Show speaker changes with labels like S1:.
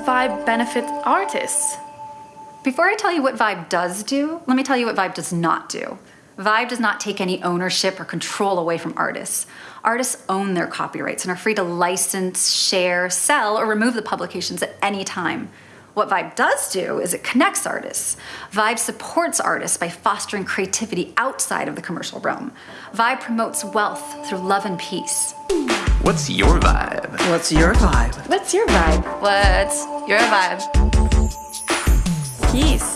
S1: Vibe benefit artists?
S2: Before I tell you what Vibe does do, let me tell you what Vibe does not do. Vibe does not take any ownership or control away from artists. Artists own their copyrights and are free to license, share, sell, or remove the publications at any time. What Vibe does do is it connects artists. Vibe supports artists by fostering creativity outside of the commercial realm. Vibe promotes wealth through love and peace.
S3: What's your vibe?
S4: What's your vibe?
S1: What's your vibe?
S5: What's your vibe?
S1: Peace.